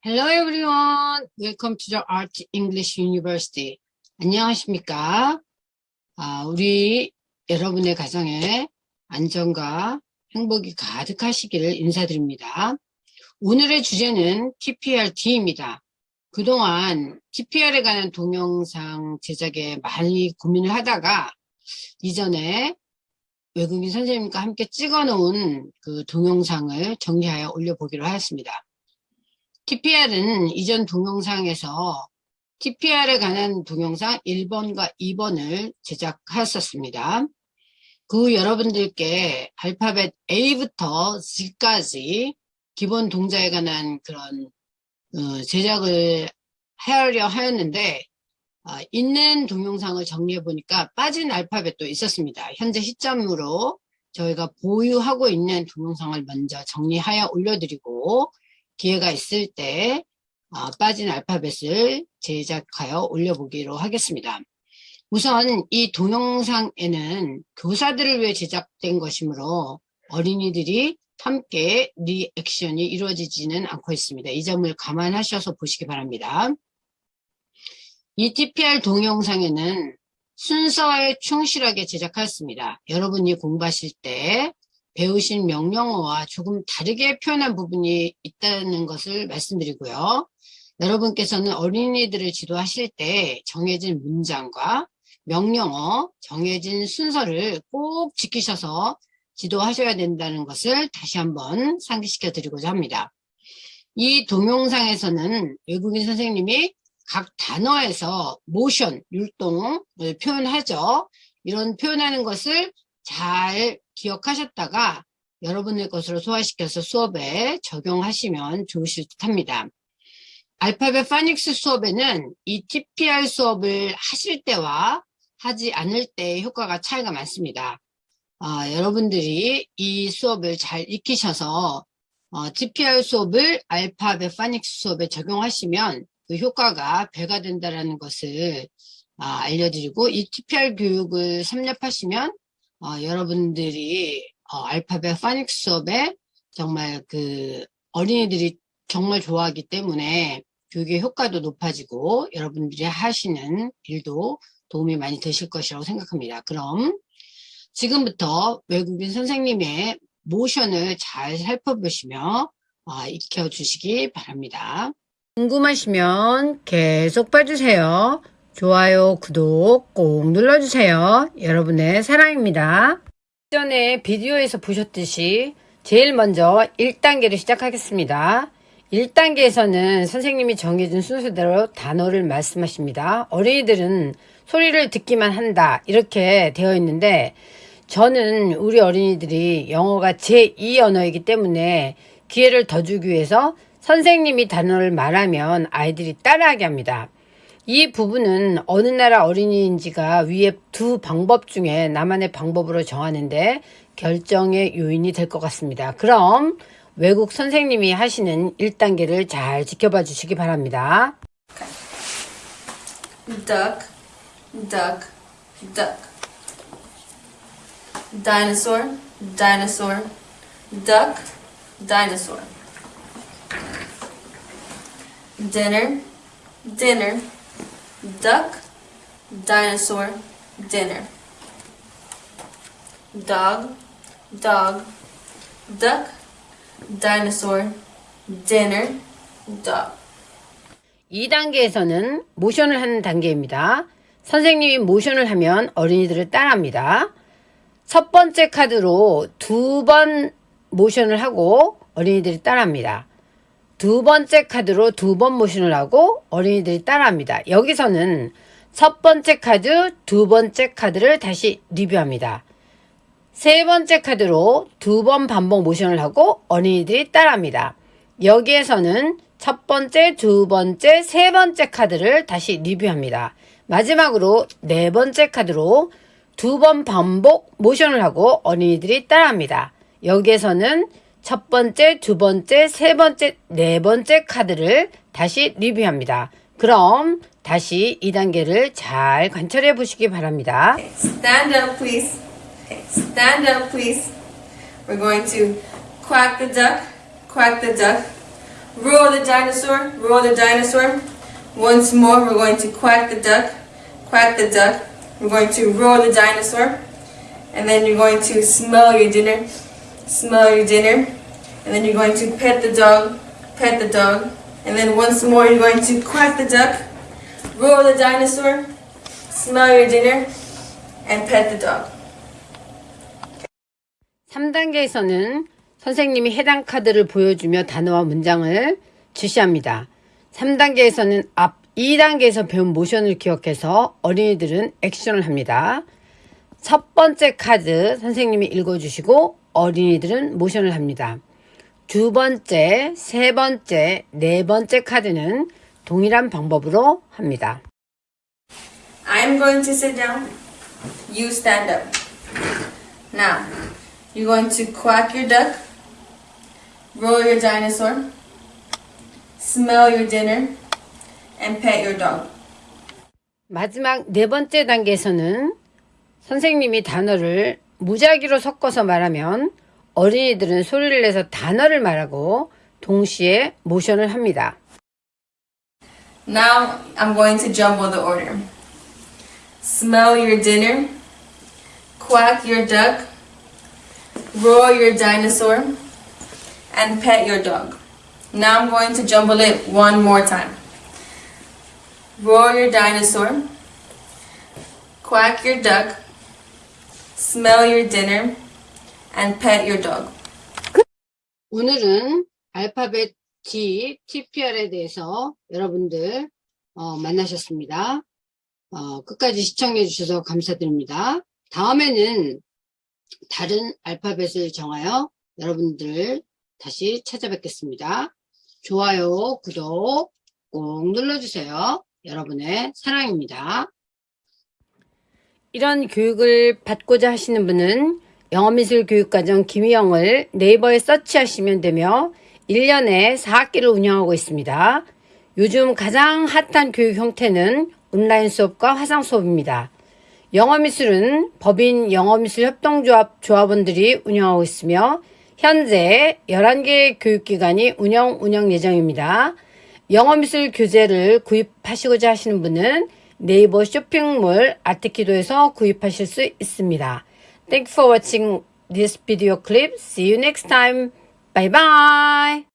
Hello everyone. Welcome to the Art English University. 안녕하십니까? 아, 우리 여러분의 가정에 안정과 행복이 가득하시기를 인사드립니다. 오늘의 주제는 TPRD입니다. 그동안 TPR에 관한 동영상 제작에 많이 고민을 하다가 이전에 외국인 선생님과 함께 찍어 놓은 그 동영상을 정리하여 올려보기로 하였습니다. TPR은 이전 동영상에서 TPR에 관한 동영상 1번과 2번을 제작하였었습니다. 그 여러분들께 알파벳 A부터 Z까지 기본 동작에 관한 그런 어, 제작을 하려 하였는데 어, 있는 동영상을 정리해 보니까 빠진 알파벳도 있었습니다. 현재 시점으로 저희가 보유하고 있는 동영상을 먼저 정리하여 올려드리고 기회가 있을 때 어, 빠진 알파벳을 제작하여 올려보기로 하겠습니다. 우선 이 동영상에는 교사들을 위해 제작된 것이므로 어린이들이 함께 리액션이 이루어지지는 않고 있습니다. 이 점을 감안하셔서 보시기 바랍니다. 이 TPR 동영상에는 순서에 충실하게 제작하였습니다. 여러분이 공부하실 때 배우신 명령어와 조금 다르게 표현한 부분이 있다는 것을 말씀드리고요. 여러분께서는 어린이들을 지도하실 때 정해진 문장과 명령어, 정해진 순서를 꼭 지키셔서 지도하셔야 된다는 것을 다시 한번 상기시켜 드리고자 합니다. 이 동영상에서는 외국인 선생님이 각 단어에서 모션, 율동을 표현하죠. 이런 표현하는 것을 잘 기억하셨다가 여러분의 것으로 소화시켜서 수업에 적용하시면 좋으실 듯 합니다. 알파벳 파닉스 수업에는 이 TPR 수업을 하실 때와 하지 않을 때 효과가 차이가 많습니다. 어, 여러분들이 이 수업을 잘 익히셔서 어, TPR 수업을 알파벳 파닉스 수업에 적용하시면 그 효과가 배가 된다는 것을 어, 알려드리고 이 TPR 교육을 섭렵하시면 어, 여러분들이 어, 알파벳 파닉스 수업에 정말 그 어린이들이 정말 좋아하기 때문에 교육의 효과도 높아지고 여러분들이 하시는 일도 도움이 많이 되실 것이라고 생각합니다. 그럼 지금부터 외국인 선생님의 모션을 잘 살펴보시며 어, 익혀주시기 바랍니다. 궁금하시면 계속 봐주세요. 좋아요, 구독 꼭 눌러주세요. 여러분의 사랑입니다. 전에 비디오에서 보셨듯이 제일 먼저 1단계를 시작하겠습니다. 1단계에서는 선생님이 정해준 순서대로 단어를 말씀하십니다. 어린이들은 소리를 듣기만 한다 이렇게 되어 있는데 저는 우리 어린이들이 영어가 제2 언어이기 때문에 기회를 더 주기 위해서 선생님이 단어를 말하면 아이들이 따라하게 합니다. 이 부분은 어느 나라 어린이인지가 위에 두 방법 중에 나만의 방법으로 정하는데 결정의 요인이 될 것 같습니다. 그럼 외국 선생님이 하시는 1단계를 잘 지켜봐 주시기 바랍니다. duck, duck, duck. Dinosaur, dinosaur, duck, dinosaur. Dinner, dinner, duck, dinosaur, dinner. Dog, dog, duck, dinosaur, dinner, dog. 2단계에서는 모션을 하는 단계입니다. 선생님이 모션을 하면 어린이들을 따라합니다. 첫 번째 카드로 두 번 모션을 하고 어린이들이 따라합니다. 두 번째 카드로 두 번 모션을 하고 어린이들이 따라합니다. 여기서는 첫 번째 카드, 두 번째 카드를 다시 리뷰합니다. 세 번째 카드로 두 번 반복 모션을 하고 어린이들이 따라합니다. 여기에서는 첫 번째, 두 번째, 세 번째 카드를 다시 리뷰합니다. 마지막으로 네 번째 카드로 두 번 반복 모션을 하고 어린이들이 따라합니다. 여기에서는 첫 번째, 두 번째, 세 번째, 네 번째 카드를 다시 리뷰합니다. 그럼 다시 2단계를 잘 관찰해 보시기 바랍니다. Stand up, please. Stand up, please. We're going to quack the duck, quack the duck, Roar the dinosaur, roar the dinosaur. Once more, we're going to quack the duck, quack the duck. We're going to roar the dinosaur. And then you're going to smell your dinner, smell your dinner. And then you're going to pet the dog, pet the dog. And then once more, you're going to quack the duck, roar the dinosaur, smell your dinner, and pet the dog. 3단계에서는 선생님이 해당 카드를 보여주며 단어와 문장을 지시합니다. 3단계에서는 앞 2단계에서 배운 모션을 기억해서 어린이들은 액션을 합니다. 첫 번째 카드 선생님이 읽어주시고 어린이들은 모션을 합니다. 두 번째, 세 번째, 네 번째 카드는 동일한 방법으로 합니다. I'm going to sit down. You stand up. Now, you're going to quack your duck, roll your dinosaur, smell your dinner, and pet your dog. 마지막 네 번째 단계에서는 선생님이 단어를 무작위로 섞어서 말하면 어린이들은 소리를 내서 단어를 말하고 동시에 모션을 합니다. Now, I'm going to jumble the order. Smell your dinner, quack your duck, roar your dinosaur, and pet your dog. Now I'm going to jumble it one more time. Roar your dinosaur, quack your duck, smell your dinner, And pet your dog. 오늘은 알파벳 T, TPR에 대해서 여러분들 어, 만나셨습니다. 어, 끝까지 시청해 주셔서 감사드립니다. 다음에는 다른 알파벳을 정하여 여러분들 다시 찾아뵙겠습니다. 좋아요, 구독 꼭 눌러주세요. 여러분의 사랑입니다. 이런 교육을 받고자 하시는 분은 영어미술 교육과정 김희영을 네이버에 서치하시면 되며 1년에 4학기를 운영하고 있습니다. 요즘 가장 핫한 교육 형태는 온라인 수업과 화상 수업입니다. 영어미술은 법인 영어미술협동조합 조합원들이 운영하고 있으며 현재 11개의 교육기관이 운영 운영 예정입니다. 영어미술 교재를 구입하시고자 하시는 분은 네이버 쇼핑몰 아트키도에서 구입하실 수 있습니다. Thank you for watching this video clip. See you next time. Bye bye.